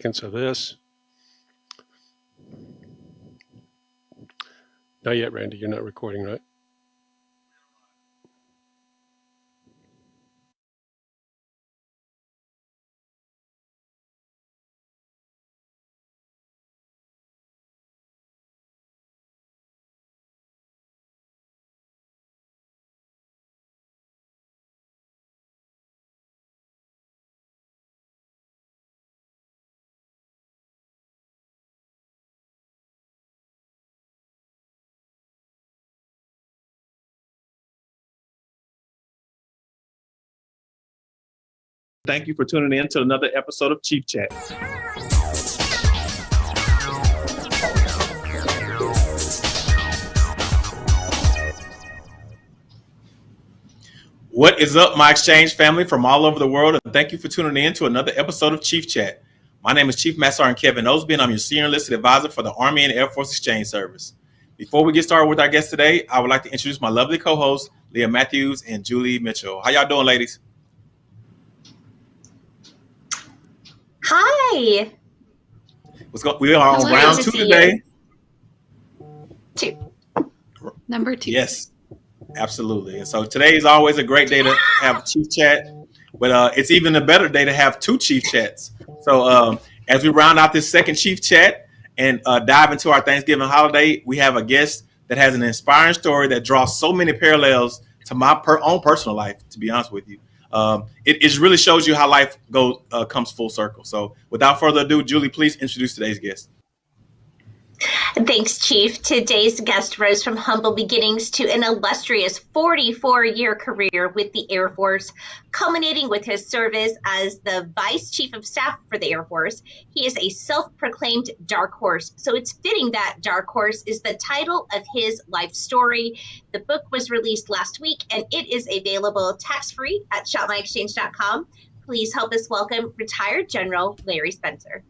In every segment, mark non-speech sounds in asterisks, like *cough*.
seconds of this. Not yet, Randy. You're not recording, right? Thank you for tuning in to another episode of Chief Chat. What is up, my exchange family from all over the world? And thank you for tuning in to another episode of Chief Chat. My name is Chief Master Sergeant Kevin Osby, and I'm your senior enlisted advisor for the Army and Air Force Exchange Service. Before we get started with our guest today, I would like to introduce my lovely co-hosts, Leah Matthews and Julie Mitchell. How y'all doing, ladies? Hi. What's going? We are on Hello. round Good to two see today. Two. Number two. Yes, absolutely. And so today is always a great day to have a chief chat, but uh, it's even a better day to have two chief chats. So um, as we round out this second chief chat and uh, dive into our Thanksgiving holiday, we have a guest that has an inspiring story that draws so many parallels to my per- own personal life. To be honest with you, um, it, it really shows you how life goes uh, comes full circle. So without further ado, Julie, please introduce today's guest. Thanks, Chief. Today's guest rose from humble beginnings to an illustrious 44 year career with the Air Force, culminating with his service as the Vice Chief of Staff for the Air Force. He is a self proclaimed dark horse, so it's fitting that Dark Horse is the title of his life story. The book was released last week and it is available tax free at shopmyexchange.com. Please help us welcome retired General Larry Spencer.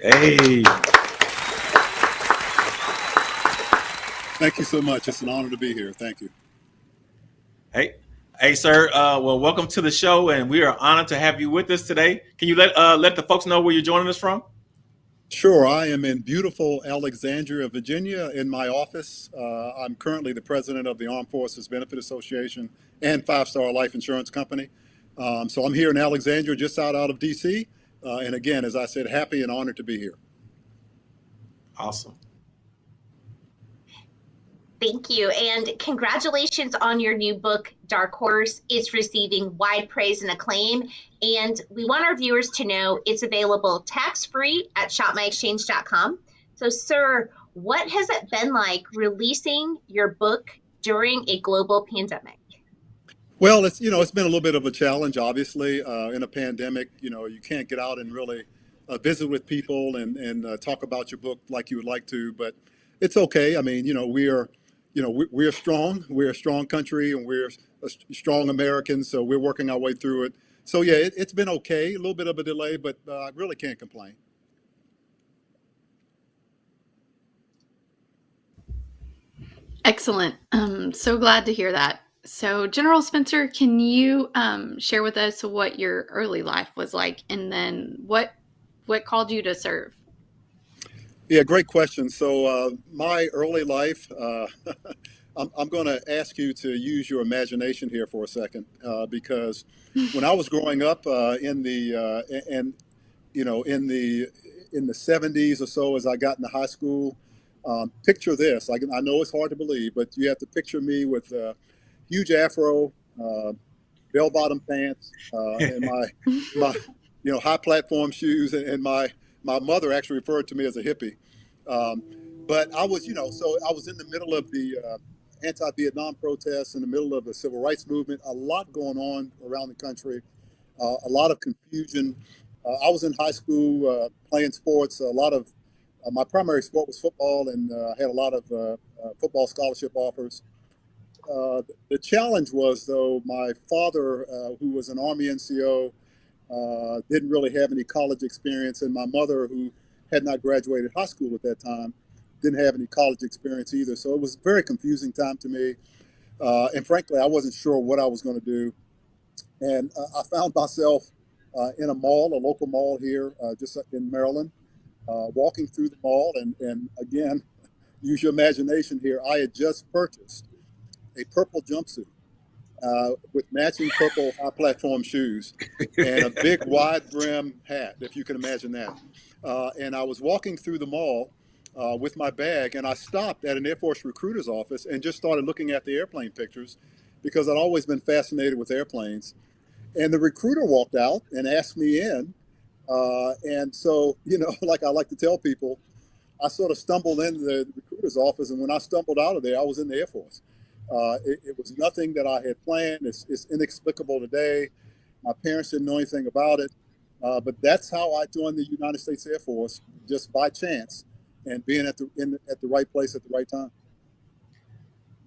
Hey. Thank you so much. It's an honor to be here. Thank you. Hey, hey, sir. Uh, well, welcome to the show, and we are honored to have you with us today. Can you let uh, let the folks know where you're joining us from? Sure, I am in beautiful Alexandria, Virginia, in my office. Uh, I'm currently the president of the Armed Forces Benefit Association and Five Star Life Insurance Company. Um, so I'm here in Alexandria, just out out of DC. Uh, and again, as I said, happy and honored to be here. Awesome. Thank you. And congratulations on your new book, Dark Horse. It's receiving wide praise and acclaim. And we want our viewers to know it's available tax free at shopmyexchange.com. So, sir, what has it been like releasing your book during a global pandemic? Well, it's you know it's been a little bit of a challenge. Obviously, uh, in a pandemic, you know you can't get out and really uh, visit with people and and uh, talk about your book like you would like to. But it's okay. I mean, you know we are, you know we, we're strong. We're a strong country and we're strong Americans. So we're working our way through it. So yeah, it, it's been okay. A little bit of a delay, but uh, I really can't complain. Excellent. Um, so glad to hear that. So, General Spencer, can you um, share with us what your early life was like, and then what what called you to serve? Yeah, great question. So uh, my early life, uh, *laughs* I'm, I'm going to ask you to use your imagination here for a second, uh, because *laughs* when I was growing up uh, in the uh, and you know in the in the 70s or so, as I got into high school, um, picture this. I, I know it's hard to believe, but you have to picture me with a huge afro, uh, bell-bottom pants, uh, and my *laughs* my you know high platform shoes, and, and my my mother actually referred to me as a hippie. Um, but I was, you know, so I was in the middle of the uh, anti-Vietnam protests, in the middle of the civil rights movement. A lot going on around the country, uh, a lot of confusion. Uh, I was in high school uh, playing sports. A lot of uh, my primary sport was football, and uh, I had a lot of football scholarship offers. The challenge was, though, my father, who was an Army NCO, uh, didn't really have any college experience, and my mother, who had not graduated high school at that time, didn't have any college experience either. So it was a very confusing time to me, uh, and frankly, I wasn't sure what I was going to do. And uh, I found myself uh, in a mall, a local mall here, uh, just in Maryland, uh, walking through the mall, and, and again, *laughs* use your imagination here. I had just purchased a purple jumpsuit uh, with matching purple high platform shoes and a big *laughs* wide brim hat, if you can imagine that. Uh, and I was walking through the mall uh, with my bag, and I stopped at an Air Force recruiter's office and just started looking at the airplane pictures because I'd always been fascinated with airplanes. And the recruiter walked out and asked me in. Uh, and so, you know, *laughs* like I like to tell people, I sort of stumbled into the recruiter's office, and when I stumbled out of there, I was in the Air Force. Uh, it, it, was nothing that I had planned. It's, it's, inexplicable today. My parents didn't know anything about it, uh, but that's how I joined the United States Air Force, just by chance, and being at the in, at the right place at the right time.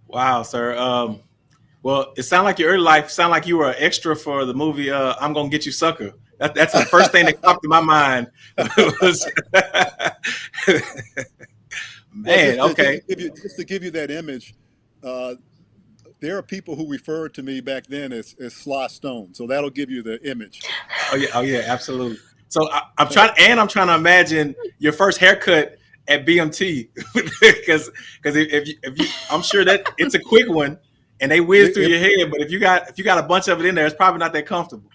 Wow, sir. Um, well, it sounded like your early life sounded like you were an extra for the movie uh, "I'm Gonna Get You, Sucker." That, that's the first thing that popped in my mind. *laughs* was, *laughs* man, well, just, okay. Just to, you, just to, give you, that image, uh, there are people who referred to me back then as, as Sly Stone. So that'll give you the image. Oh yeah, oh yeah, absolutely. So I, am trying, and I'm trying to imagine your first haircut at BMT because *laughs* because if, if, you, if you, I'm sure that it's a quick one and they whiz through your head, but if you got if you got a bunch of it in there, it's probably not that comfortable.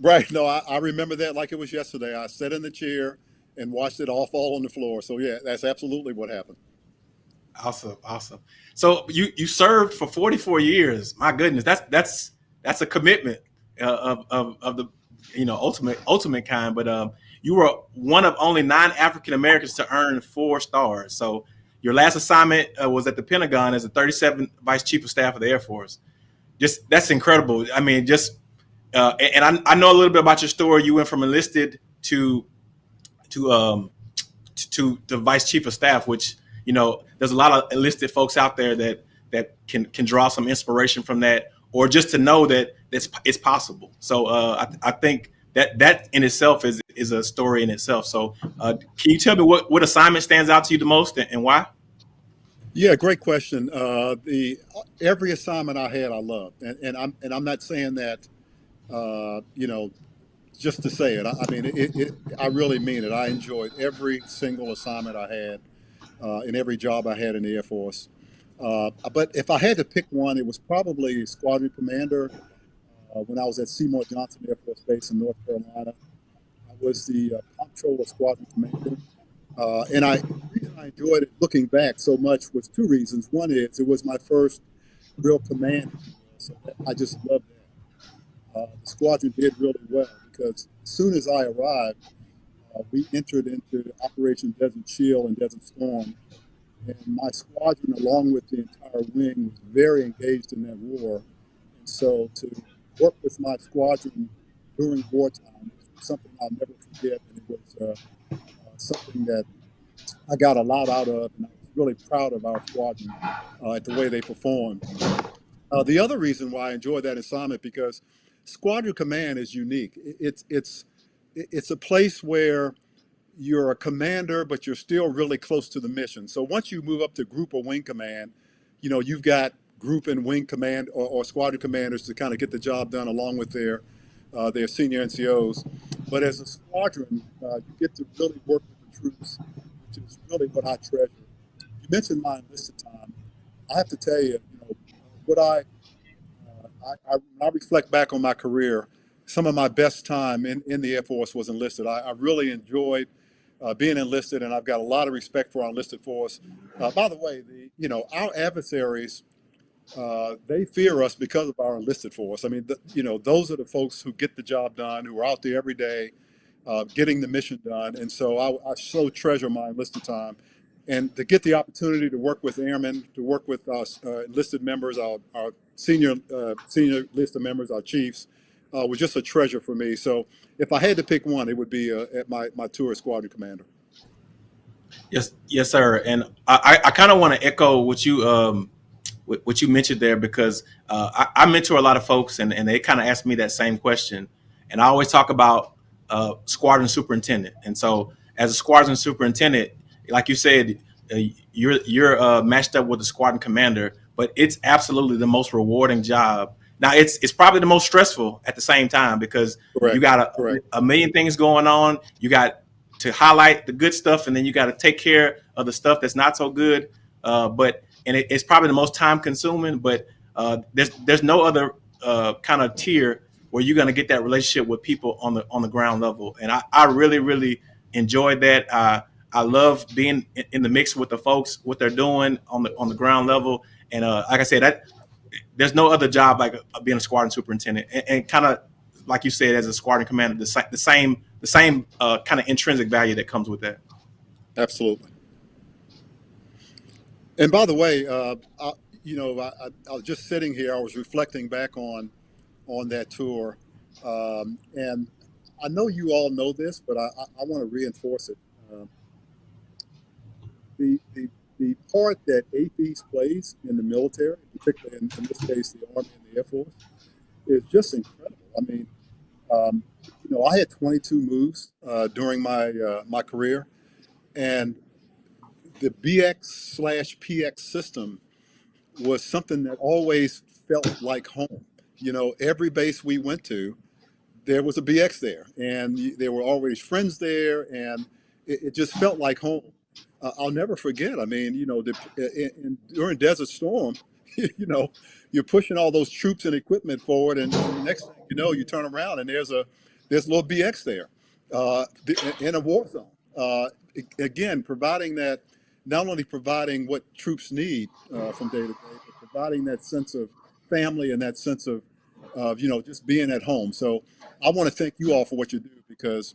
Right. No, I, I remember that like it was yesterday. I sat in the chair and watched it all fall on the floor. So yeah, that's absolutely what happened. Awesome, awesome. So you you served for 44 years. My goodness, that's that's that's a commitment uh, of, of of the you know ultimate ultimate kind. But um, you were one of only nine African Americans to earn four stars. So your last assignment uh, was at the Pentagon as the 37th Vice Chief of Staff of the Air Force. Just that's incredible. I mean, just uh, and I, I know a little bit about your story. You went from enlisted to to um to, to the Vice Chief of Staff, which you know, there's a lot of enlisted folks out there that that can can draw some inspiration from that, or just to know that it's it's possible. So uh, I, I think that that in itself is is a story in itself. So uh, can you tell me what what assignment stands out to you the most and, and why? Yeah, great question. Uh, the every assignment I had, I loved, and, and I'm and I'm not saying that, uh, you know, just to say it. I, I mean, it, it, I really mean it. I enjoyed every single assignment I had uh, in every job I had in the Air Force. Uh, but if I had to pick one, it was probably squadron commander. Uh, when I was at Seymour Johnson Air Force Base in North Carolina, I was the uh, comptroller squadron commander. Uh, and I, the reason I enjoyed it looking back so much was two reasons. One is it was my first real command, so I just loved that. Uh, the squadron did really well because as soon as I arrived, we entered into Operation Desert Shield and Desert Storm, and my squadron, along with the entire wing, was very engaged in that war. And so to work with my squadron during wartime was something I'll never forget, and it was uh, uh, something that I got a lot out of, and I was really proud of our squadron uh, at the way they performed. Uh, the other reason why I enjoyed that assignment because squadron command is unique. It's it's it's a place where you're a commander, but you're still really close to the mission. So once you move up to group or wing command, you know, you've got group and wing command or, or squadron commanders to kind of get the job done along with their uh, their senior NCOs. But as a squadron, uh, you get to really work with the troops, which is really what I treasure. You mentioned my enlisted time. I have to tell you, you know, what I, uh, I, I, I reflect back on my career, some of my best time in, in the Air Force was enlisted. I, I really enjoyed uh, being enlisted, and I've got a lot of respect for our enlisted force. Uh, by the way, the you know our adversaries, uh, they fear us because of our enlisted force. I mean, the, you know, those are the folks who get the job done, who are out there every day, uh, getting the mission done. And so I, I, so treasure my enlisted time, and to get the opportunity to work with airmen, to work with our uh, enlisted members, our, our senior uh, senior enlisted members, our chiefs uh, was just a treasure for me. So if I had to pick one, it would be uh, at my, my tour squadron commander. Yes, yes, sir. And I, I kind of want to echo what you um, what you mentioned there because uh, I, I, mentor a lot of folks and, and they kind of ask me that same question. And I always talk about uh, squadron superintendent. And so as a squadron superintendent, like you said, uh, you're you're uh, matched up with the squadron commander, but it's absolutely the most rewarding job now it's it's probably the most stressful at the same time because Correct. you got a, Correct. a million things going on. You got to highlight the good stuff, and then you got to take care of the stuff that's not so good. Uh, but and it, it's probably the most time consuming. But uh, there's there's no other uh, kind of tier where you're going to get that relationship with people on the on the ground level. And I, I really really enjoyed that. Uh, I love being in, in the mix with the folks, what they're doing on the on the ground level. And uh, like I said, that there's no other job like uh, being a squadron superintendent. And, and kind of like you said, as a squadron commander, the, the same the same uh, kind of intrinsic value that comes with that. Absolutely. And by the way, uh, I, you know, I, I, I was just sitting here. I was reflecting back on on that tour, um, and I know you all know this, but I, want to reinforce it. Um, the, the the part that AAFES plays in the military, particularly in, in this case the Army and the Air Force, is just incredible. I mean, um, you know, I had 22 moves uh, during my uh, my career, and the BX slash PX system was something that always felt like home. You know, every base we went to, there was a BX there, and there were always friends there, and it, it just felt like home. Uh, I'll never forget. I mean, you know, the, in, in, during Desert Storm, *laughs* you know, you're pushing all those troops and equipment forward, and, next thing you know, you turn around and there's a there's a little BX there uh, in a war zone. Uh, again, providing that not only providing what troops need uh, from day to day, but providing that sense of family and that sense of, of you know just being at home. So I want to thank you all for what you do because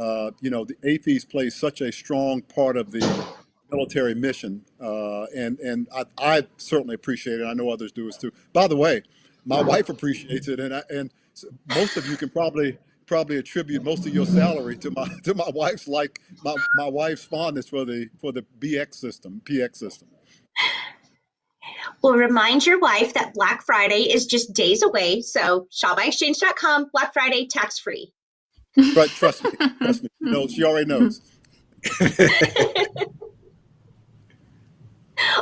uh, you know the AAFES plays such a strong part of the military mission, uh, and and I, I certainly appreciate it. I know others do as too. By the way, my wife appreciates it, and I, and most of you can probably probably attribute most of your salary to my *laughs* to my wife's like my, my wife's fondness for the for the BX system, PX system. Well, remind your wife that Black Friday is just days away. So shopmyexchange.com, Black Friday tax free. But trust me, trust me, *laughs* No, she already knows. *laughs*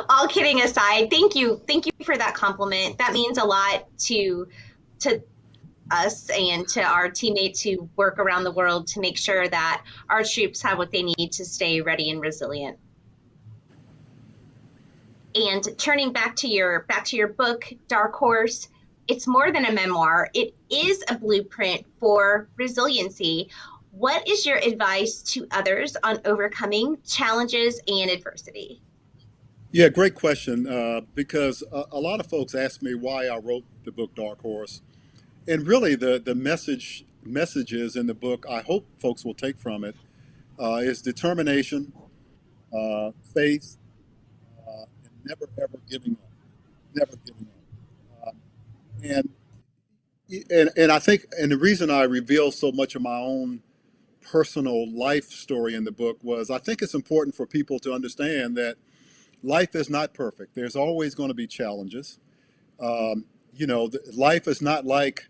All kidding aside, thank you. Thank you for that compliment. That means a lot to to us and to our teammates who work around the world to make sure that our troops have what they need to stay ready and resilient. And turning back to your back to your book, Dark Horse, it's more than a memoir. It is a blueprint for resiliency. What is your advice to others on overcoming challenges and adversity? Yeah, great question. Uh, because a, a lot of folks ask me why I wrote the book Dark Horse, and really the the message messages in the book I hope folks will take from it uh, is determination, uh, faith, uh, and never ever giving up, never giving up. And and and I think and the reason I reveal so much of my own personal life story in the book was I think it's important for people to understand that life is not perfect. There's always going to be challenges. Um, you know, life is not like,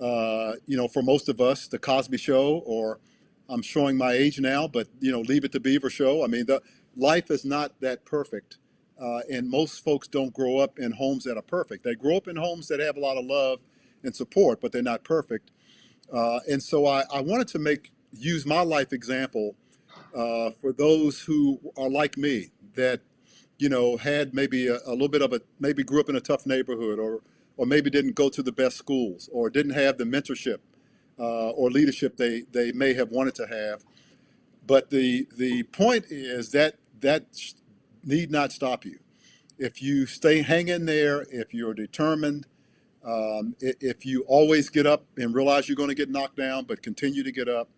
uh, you know, for most of us, the Cosby Show, or I'm showing my age now, but you know, Leave It to Beaver Show. I mean, the life is not that perfect, uh, and most folks don't grow up in homes that are perfect. They grow up in homes that have a lot of love and support, but they're not perfect. Uh, and so I, I wanted to make use my life example uh, for those who are like me that you know had maybe a, a little bit of a maybe grew up in a tough neighborhood or or maybe didn't go to the best schools or didn't have the mentorship uh, or leadership they they may have wanted to have but the the point is that that need not stop you. If you stay hang in there if you're determined um, if you always get up and realize you're going to get knocked down but continue to get up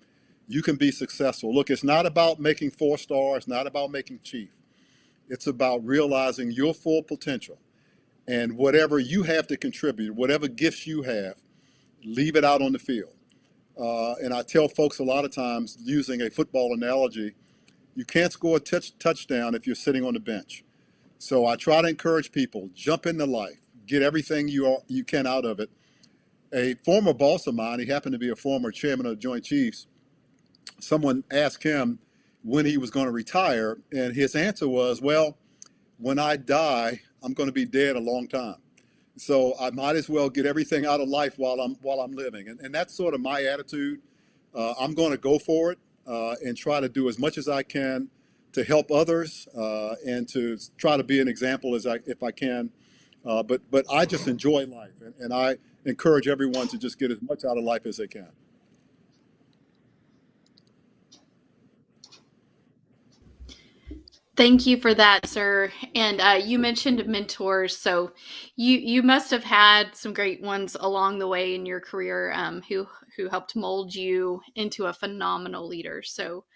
you can be successful. Look it's not about making four stars not about making chief. It's about realizing your full potential. And whatever you have to contribute, whatever gifts you have, leave it out on the field. Uh, and I tell folks a lot of times, using a football analogy, you can't score a touch, touchdown if you're sitting on the bench. So I try to encourage people jump into life, get everything you are, you can out of it. A former boss of mine, he happened to be a former chairman of the Joint Chiefs. Someone asked him when he was going to retire, and his answer was, "Well, when I die, I'm going to be dead a long time." so I might as well get everything out of life while I'm while I'm living, and, and that's sort of my attitude. Uh, I'm going to go for it uh, and try to do as much as I can to help others uh, and to try to be an example as I if I can. Uh, but but I just enjoy life, and, and I encourage everyone to just get as much out of life as they can. Thank you for that, sir. And uh, you mentioned mentors, so you you must have had some great ones along the way in your career um, who who helped mold you into a phenomenal leader. So,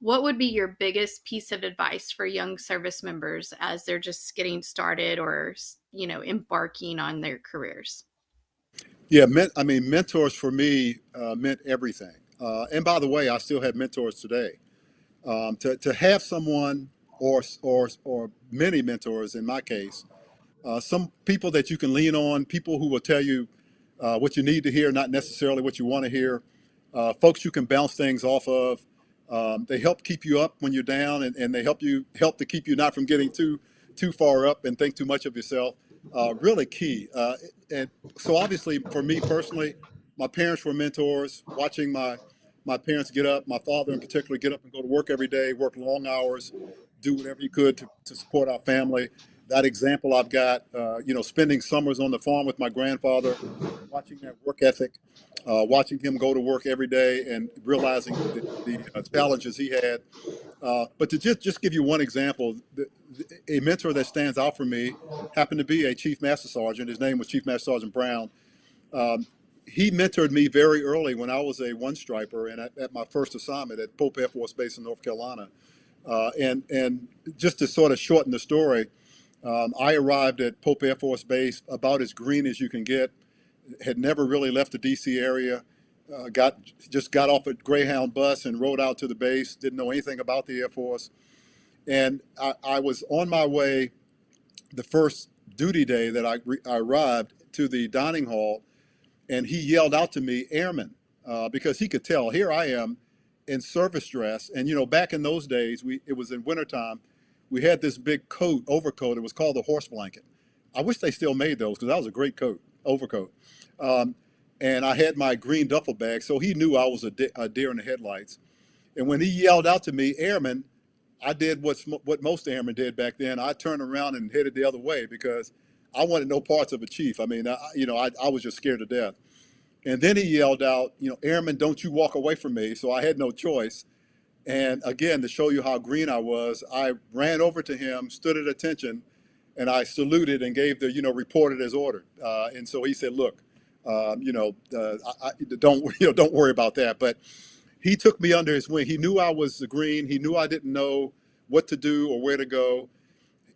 what would be your biggest piece of advice for young service members as they're just getting started or you know embarking on their careers? Yeah, men, I mean, mentors for me uh, meant everything. Uh, and by the way, I still have mentors today. Um, to, to have someone or, or, or many mentors in my case, uh, some people that you can lean on, people who will tell you uh, what you need to hear, not necessarily what you want to hear, uh, folks you can bounce things off of. Um, they help keep you up when you're down and, and they help you help to keep you not from getting too too far up and think too much of yourself. Uh, really key. Uh, and so obviously for me personally, my parents were mentors. Watching my my parents get up, my father in particular, get up and go to work every day, work long hours, do whatever he could to, to support our family. That example I've got, uh, you know, spending summers on the farm with my grandfather, watching that work ethic, uh, watching him go to work every day and realizing the, the uh, challenges he had. Uh, but to just, just give you one example, the, the, a mentor that stands out for me happened to be a Chief Master Sergeant. His name was Chief Master Sergeant Brown. Um, he mentored me very early when I was a one striper and at, at my first assignment at Pope Air Force Base in North Carolina. Uh, and, and just to sort of shorten the story, um, I arrived at Pope Air Force Base about as green as you can get, had never really left the DC area, uh, got just got off a Greyhound bus and rode out to the base, didn't know anything about the Air Force. And I, I was on my way the first duty day that I, I, arrived to the dining hall, and he yelled out to me, Airman, uh, because he could tell, here I am in service dress. And you know, back in those days, we it was in wintertime, we had this big coat, overcoat. It was called the horse blanket. I wish they still made those because that was a great coat, overcoat. Um, and I had my green duffel bag, so he knew I was a, de a, deer in the headlights. And when he yelled out to me, "Airman," I did what's what most airmen did back then. I turned around and headed the other way because I wanted no parts of a chief. I mean, I, you know, I, I was just scared to death. And then he yelled out, you know, Airman, don't you walk away from me. So I had no choice. And again, to show you how green I was, I ran over to him, stood at attention, and I saluted and gave the, you know, reported as ordered. Uh, and so he said, look, um, you know, uh, I, I, don't, *laughs* you know, don't worry about that. But he took me under his wing. He knew I was green. He knew I didn't know what to do or where to go.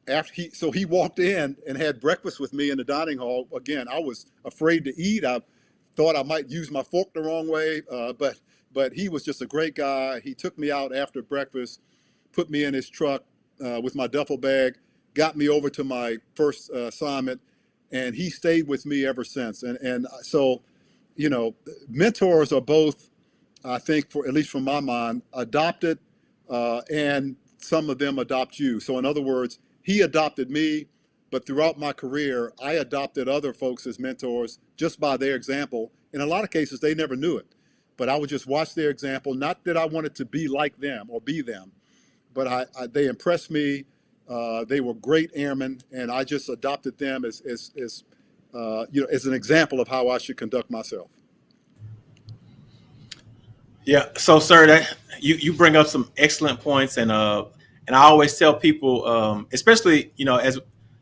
After he, so he walked in and had breakfast with me in the dining hall. Again, I was afraid to eat. I thought I might use my fork the wrong way, uh, but but he was just a great guy. He took me out after breakfast, put me in his truck uh, with my duffel bag, got me over to my first uh, assignment, and he stayed with me ever since. And and so, you know, mentors are both, I think, for at least from my mind, adopted, uh, and some of them adopt you. So in other words, he adopted me but throughout my career, I adopted other folks as mentors just by their example. In a lot of cases, they never knew it, but I would just watch their example. Not that I wanted to be like them or be them, but I, I they impressed me. Uh, they were great airmen, and I just adopted them as, as, as uh, you know, as an example of how I should conduct myself. Yeah. So, sir, that you you bring up some excellent points, and uh, and I always tell people, um, especially you know, as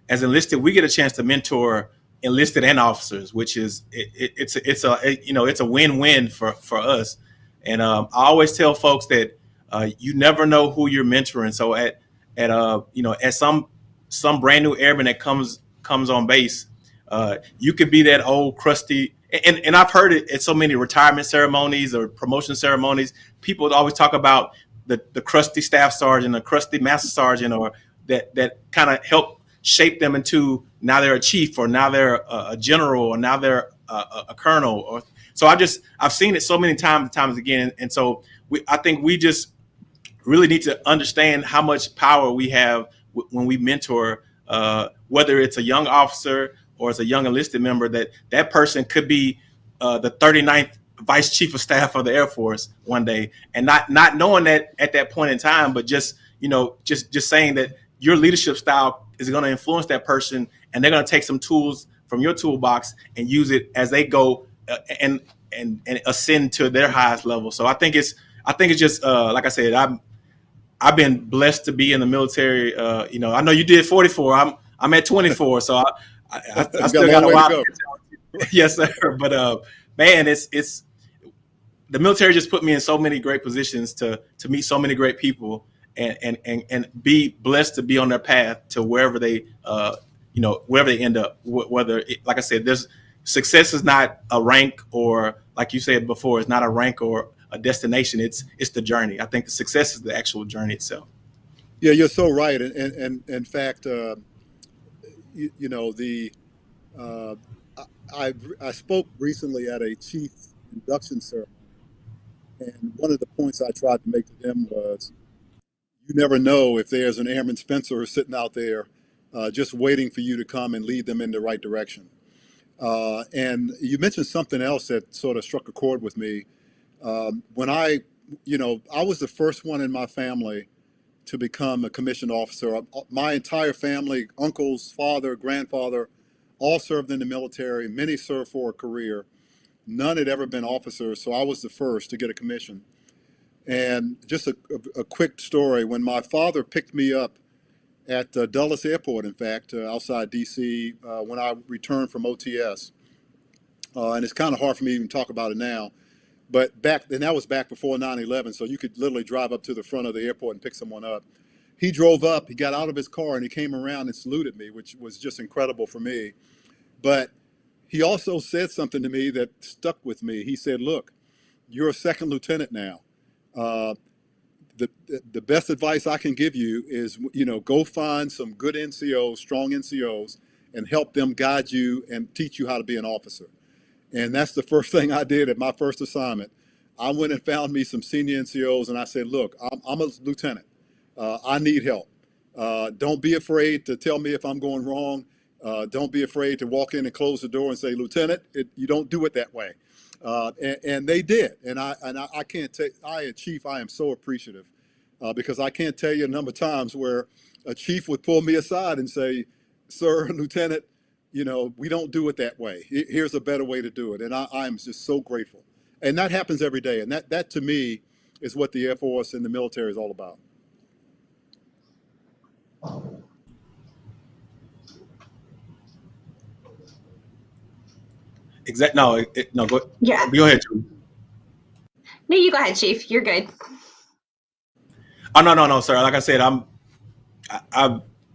as enlisted, we get a chance to mentor enlisted and officers, which is it, it, it's it's a it, you know it's a win-win for for us. And um, I always tell folks that uh, you never know who you're mentoring. So at at uh you know at some some brand new airman that comes comes on base, uh, you could be that old crusty. And, and I've heard it at so many retirement ceremonies or promotion ceremonies. People always talk about the, the crusty staff sergeant, the crusty master sergeant, or that that kind of help shape them into now they're a chief or now they're a, a general or now they're a, a, colonel or so I just I've seen it so many times and times again and so we I think we just really need to understand how much power we have when we mentor uh, whether it's a young officer or as a young enlisted member that that person could be uh, the 39th vice chief of staff of the Air Force one day, and not not knowing that at that point in time, but just you know just just saying that your leadership style is going to influence that person, and they're going to take some tools from your toolbox and use it as they go uh, and and and ascend to their highest level. So I think it's I think it's just uh, like I said, I'm I've been blessed to be in the military. Uh, you know, I know you did 44. I'm I'm at 24, so I I, I, *laughs* I still got a while. *laughs* yes, sir. But uh, man, it's it's the military just put me in so many great positions to to meet so many great people and and and, and be blessed to be on their path to wherever they uh, you know wherever they end up. Whether it, like I said, there's success is not a rank or like you said before, it's not a rank or a destination. It's it's the journey. I think the success is the actual journey itself. Yeah, you're so right. And and, and in fact, uh, you, you, know the uh, I I spoke recently at a chief induction ceremony, and one of the points I tried to make to them was, you never know if there's an Airman Spencer sitting out there, uh, just waiting for you to come and lead them in the right direction. Uh, and you mentioned something else that sort of struck a chord with me um, when I, you know, I was the first one in my family to become a commissioned officer. Uh, my entire family, uncles, father, grandfather, all served in the military. Many served for a career. None had ever been officers, so I was the first to get a commission. And just a, a, a quick story, when my father picked me up at uh, Dulles Airport, in fact, uh, outside DC, uh, when I returned from OTS, uh, and it's kind of hard for me to even talk about it now, but back, and that was back before 9-11, so you could literally drive up to the front of the airport and pick someone up. He drove up, he got out of his car and he came around and saluted me, which was just incredible for me. But he also said something to me that stuck with me. He said, look, you're a second lieutenant now. Uh, the, the best advice I can give you is, you know, go find some good NCOs, strong NCOs, and help them guide you and teach you how to be an officer. And that's the first *laughs* thing I did at my first assignment. I went and found me some senior NCOs and I said, look, I'm, I'm a lieutenant. Uh, I need help. Uh, don't be afraid to tell me if I'm going wrong. Uh, don't be afraid to walk in and close the door and say, Lieutenant, it, you don't do it that way. Uh, and, and, they did. And I, and I, I can't take, I, chief, I am so appreciative uh, because I can't tell you a number of times where a chief would pull me aside and say, Sir, *laughs* Lieutenant, you know, we don't do it that way. Here's a better way to do it. And I, I'm just so grateful. And that happens every day. And that, that to me is what the Air Force and the military is all about. Exact. No, it, no. Go. Yeah. Go ahead. No, you go ahead, Chief. You're good. Oh no, no, no, sir. Like I said, I'm. I, I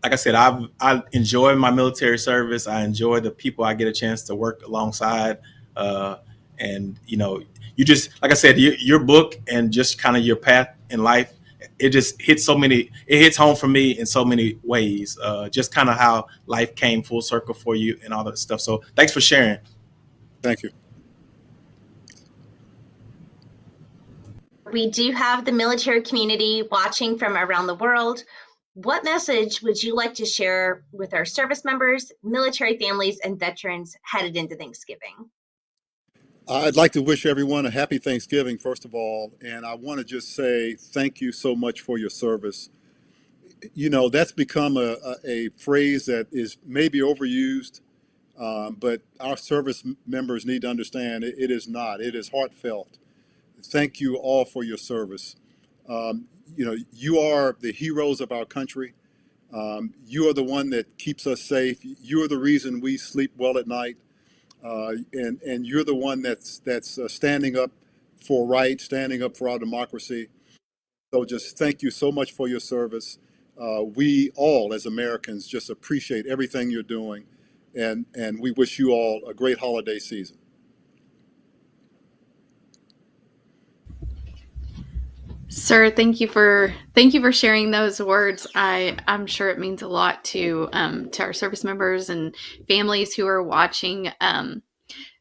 like I said, I've I enjoy my military service. I enjoy the people I get a chance to work alongside, uh, and you know, you just like I said, your, your book and just kind of your path in life, it just hits so many. It hits home for me in so many ways. Uh, just kind of how life came full circle for you and all that stuff. So thanks for sharing. Thank you. We do have the military community watching from around the world. What message would you like to share with our service members, military families, and veterans headed into Thanksgiving? I'd like to wish everyone a happy Thanksgiving, first of all. And I want to just say thank you so much for your service. You know, that's become a, a, a phrase that is maybe overused, um, but our service members need to understand it, it is not. It is heartfelt. Thank you all for your service. Um, you know, you are the heroes of our country. Um, you are the one that keeps us safe. You are the reason we sleep well at night. Uh, and, and you're the one that's, that's uh, standing up for right, standing up for our democracy. So just thank you so much for your service. Uh, we all, as Americans, just appreciate everything you're doing. And, and we wish you all a great holiday season. Sir, thank you for thank you for sharing those words. I I'm sure it means a lot to um, to our service members and families who are watching. Um,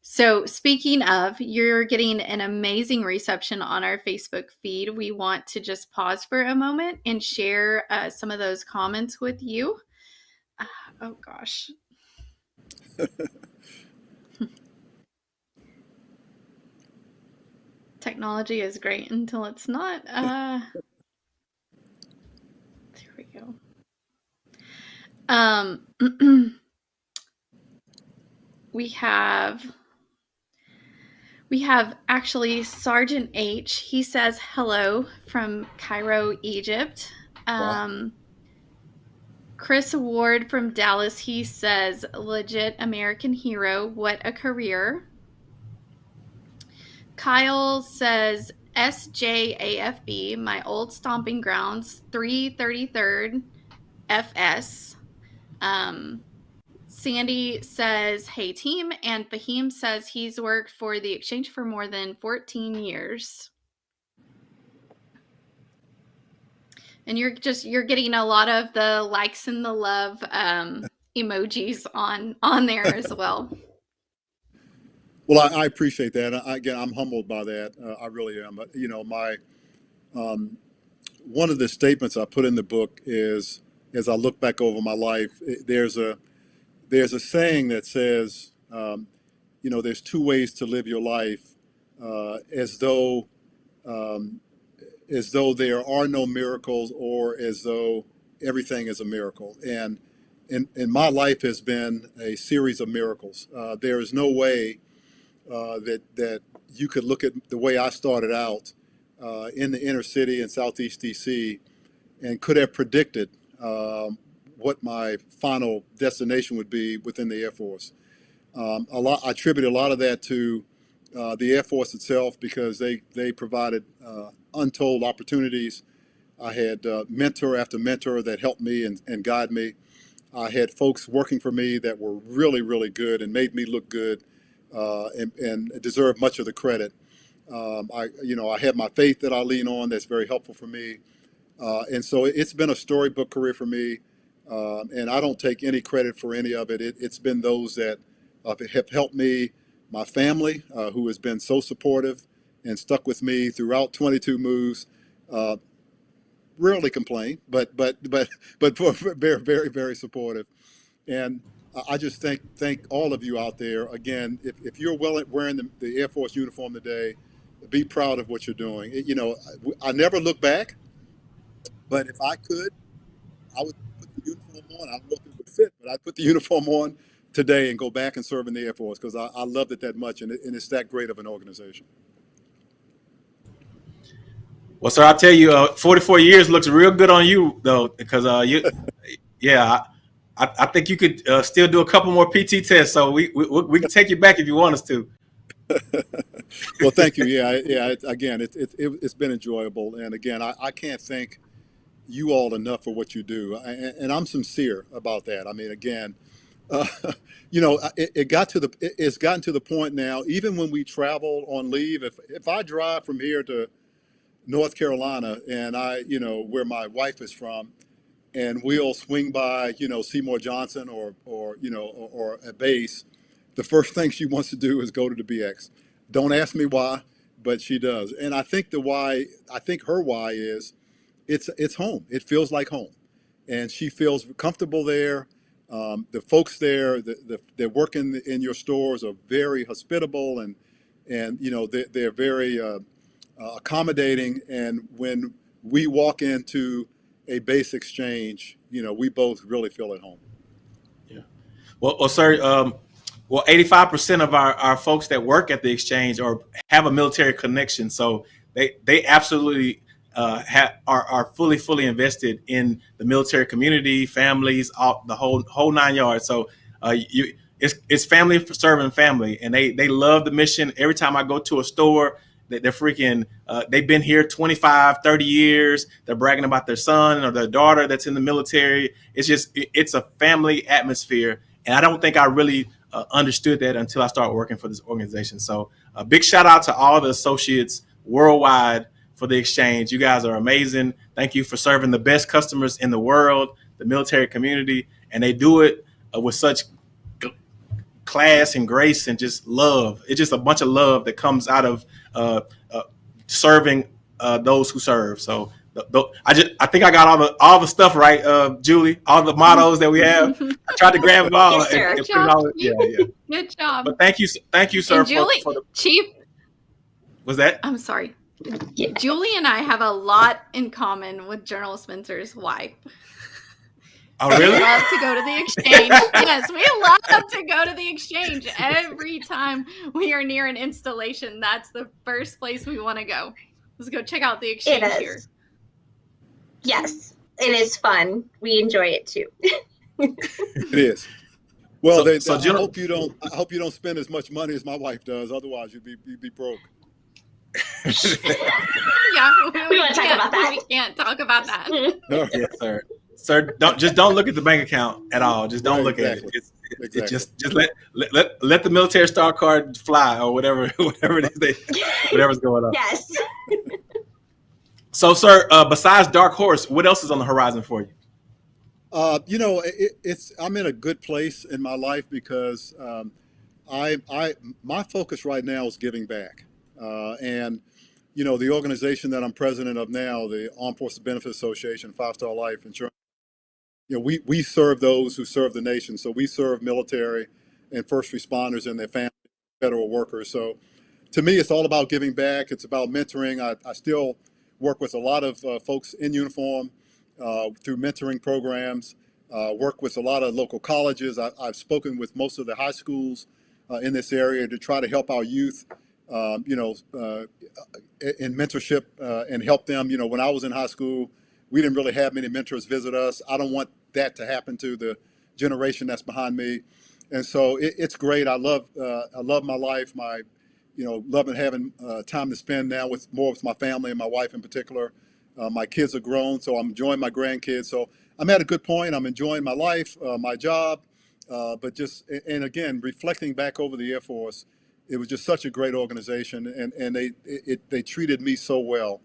so speaking of, you're getting an amazing reception on our Facebook feed. We want to just pause for a moment and share uh, some of those comments with you. Uh, oh gosh. *laughs* Technology is great until it's not. Uh, there we go. Um, *clears throat* we have we have actually Sergeant H. He says hello from Cairo, Egypt. Wow. Chris Ward from Dallas. He says legit American hero. What a career. Kyle says SJAFB, my old stomping grounds, 333rd FS. Um, Sandy says, Hey team. And Fahim says he's worked for the exchange for more than 14 years. And you're just you're getting a lot of the likes and the love um, emojis on on there as *laughs* well. Well, I, I appreciate that. I, again, I'm humbled by that. Uh, I really am. But, you know, my um, one of the statements I put in the book is, as I look back over my life, it, there's a there's a saying that says, um, you know, there's two ways to live your life, uh, as though um, as though there are no miracles, or as though everything is a miracle. And and, and my life has been a series of miracles. Uh, there is no way uh, that that you could look at the way I started out uh, in the inner city in Southeast DC and could have predicted um, what my final destination would be within the Air Force. Um, a lot, I attribute a lot of that to uh, the Air Force itself because they they provided uh, untold opportunities. I had uh, mentor after mentor that helped me and, and guide me. I had folks working for me that were really, really good and made me look good uh, and, and deserve much of the credit. Um, I, you know, I have my faith that I lean on that's very helpful for me. Uh, and so it's been a storybook career for me. Um, and I don't take any credit for any of it. it it's been those that uh, have helped me, my family, uh, who has been so supportive and stuck with me throughout 22 moves. Uh, rarely complain, but but but *laughs* but very very very supportive. And I just thank thank all of you out there. Again, if, if you're wearing the, the Air Force uniform today, be proud of what you're doing. It- you know, I, I never look back, but if I could, I would put the uniform on. I don't know if it would fit, but I'd put the *laughs* uniform on today and go back and serve in the Air Force because I, I loved it that much and, it, and it's that great of an organization. Well, sir, I'll tell you, uh, 44 years looks real good on you, though, because uh, you, *laughs* yeah, I, I think you could uh, still do a couple more PT tests. So we, we we can take you back if you want us to. *laughs* well, thank you. *laughs* Yeah, yeah. It, again, it, it, it, it's been enjoyable, and again, I, I can't thank you all enough for what you do, I- and, and I'm sincere about that. I mean, again, *laughs* you know, it, it got to the it, it's gotten to the point now. Even when we travel on leave, if if I drive from here to North Carolina, and I, you know, where my wife is from, and we'll swing by, you know, Seymour Johnson or or you know or, or a base, the first thing she wants to do is go to the BX. Don't ask me why, but she does. And I think the why, I think her why is it's it's home. It feels like home. And she feels comfortable there. Um, the folks there the, the, that work in, in your stores are very hospitable and and you know they, they're very uh, uh, accommodating. And when we walk into a base exchange, you know, we both really feel at home. Well, well sir, um, well, 85% of our, our folks that work at the exchange or have a military connection. So they, they absolutely uh, are, are fully, fully invested in the military community, families, all, the whole, whole nine yards. So uh, you, it's, it's family for serving family and they, they love the mission. Every time I go to a store, they- they're freaking, uh, they've been here 25, 30 years. They're bragging about their son or their daughter that's in the military. It's just, it- it's a family atmosphere. And I don't think I really uh, understood that until I started working for this organization. So a big shout out to all the associates worldwide for the exchange. You guys are amazing. Thank you for serving the best customers in the world, the military community, and they do it uh, with such class and grace and just love. It's just a bunch of love that comes out of uh, uh, serving uh, those who serve. So the, the, I just I think I got all the all the stuff right, uh, Julie. All the mottos that we have. I tried to *laughs* grab them all. Yes, and- and put it all- yeah, yeah. Good job. But thank you, thank you, sir. And For, Julie, for the, Chief, was that? I'm sorry. Yeah. Julie and I have a lot in common with General Spencer's wife. Oh, really? *laughs* We really? love to go to the exchange. yes, we love to go to the exchange every time we are near an installation. That's the first place we want to go. Let's go check out the It exchange here. is. Yes, it is fun. We enjoy it too. It is. Well, So- they, so I General- hope you don't. I hope you don't spend as much money as my wife does. Otherwise, you'd be you'd be broke. *laughs* Yeah, we, wanna talk can't- about that. We can't talk about that. *laughs* yes, sir. Sir, don't just don't look at the bank account at all. Just don't Right, look at it. It's, it- it just just let, let let let the military star card fly or whatever *laughs* whatever it is they whatever's going on. yes. So, sir, uh, besides Dark Horse, what else is on the horizon for you? Uh, you know, it, it's I'm in a good place in my life because um, I I my focus right now is giving back, uh, and you know the organization that I'm president of now, the Armed Forces Benefit Association, Five Star Life Insurance. You know, we we serve those who serve the nation, so we serve military and first responders and their families, federal workers. So, to me, it's all about giving back. It's about mentoring. I, I still work with a lot of uh, folks in uniform uh, through mentoring programs, uh, work with a lot of local colleges. I, I've spoken with most of the high schools uh, in this area to try to help our youth, um, you know, uh, in mentorship uh, and help them. You know, when I was in high school, we didn't really have many mentors visit us. I don't want that to happen to the generation that's behind me. And so it, it's great. I love uh, I love my life. My you know loving having uh, time to spend now with more with my family and my wife in particular. Uh, my kids are grown, so I'm enjoying my grandkids. So I'm at a good point. I'm enjoying my life, uh, my job, uh, but just and again reflecting back over the Air Force, it was just such a great organization, and and they it, they treated me so well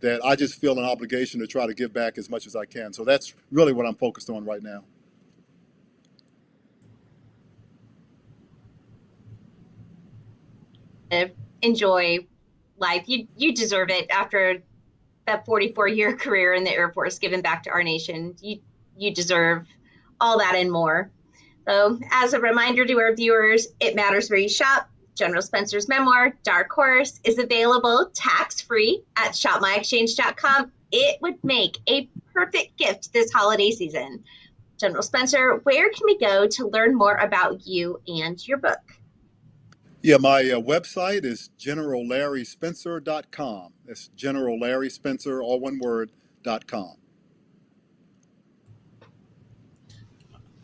that I just feel an obligation to try to give back as much as I can. So that's really what I'm focused on right now. Enjoy life. You you deserve it after that 44 year *laughs* career in the Air Force, giving back to our nation. You you deserve all that and more. So, as a reminder to our viewers, it matters where you shop. General Spencer's memoir, Dark Horse, is available tax free at shopmyexchange.com. It would make a perfect gift this holiday season. General Spencer, where can we go to learn more about you and your book? Yeah, my uh, website is generallarryspencer.com. That's General Larry Spencer, all one word, dot com.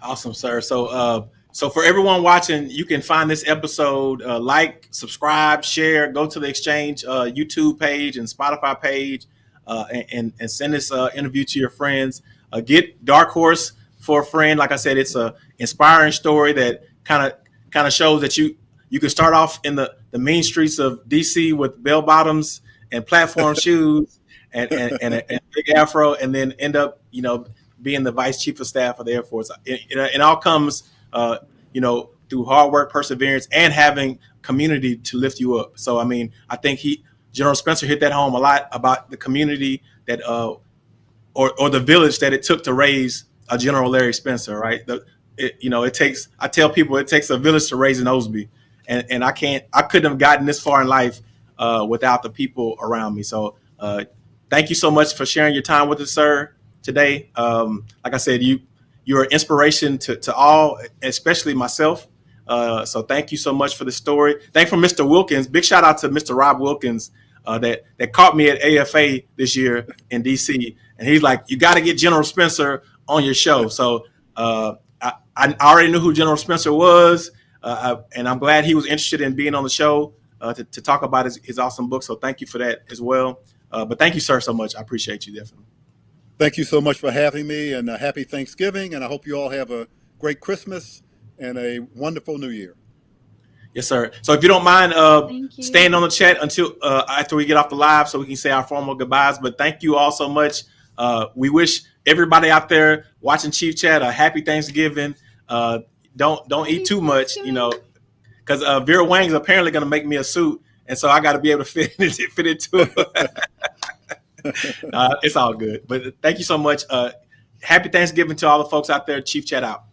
Awesome, sir. So, uh, so for everyone watching, you can find this episode, uh, like, subscribe, share, go to the Exchange uh, YouTube page and Spotify page, uh, and, and send this uh, interview to your friends. Uh, get Dark Horse for a friend. Like I said, it's a inspiring story that kind of kind of shows that you you can start off in the the mean streets of DC with bell bottoms and platform *laughs* shoes and and, and, a, and a big afro, and then end up you know being the vice chief of staff of the Air Force. It, it, it all comes, uh, you know, through hard work, perseverance, and having community to lift you up. So, I mean, I think he, General Spencer, hit that home a lot about the community that, uh, or or the village that it took to raise a General Larry Spencer, right? The, it, you know, it takes. I tell people it takes a village to raise an Osby, and and I can't, I couldn't have gotten this far in life uh, without the people around me. So, uh, thank you so much for sharing your time with us, sir today. Um, like I said, you you're an inspiration to, to all, especially myself. Uh, so thank you so much for the story. Thank for Mr. Wilkins. Big shout out to Mr. Rob Wilkins uh, that that caught me at AFA this year in DC, and he's like, "You got to get General Spencer on your show." So uh, I, I already knew who General Spencer was, uh, I, and I'm glad he was interested in being on the show uh, to, to talk about his, his awesome book. So thank you for that as well. Uh, but thank you, sir, so much. I appreciate you definitely. Thank you so much for having me and a happy Thanksgiving. And I hope you all have a great Christmas and a wonderful New Year. Yes, sir. So if you don't mind uh, staying on the chat until uh, after we get off the live so we can say our formal goodbyes. But thank you all so much. Uh, we wish everybody out there watching Chief Chat a happy Thanksgiving. Uh, don't don't eat too much, you know, because uh, Vera Wang's apparently going to make me a suit, and so I got to be able to *laughs* fit it fit into it. *laughs* *laughs* uh, it's all good. But thank you so much. Uh, happy Thanksgiving to all the folks out there. Chief Chat out.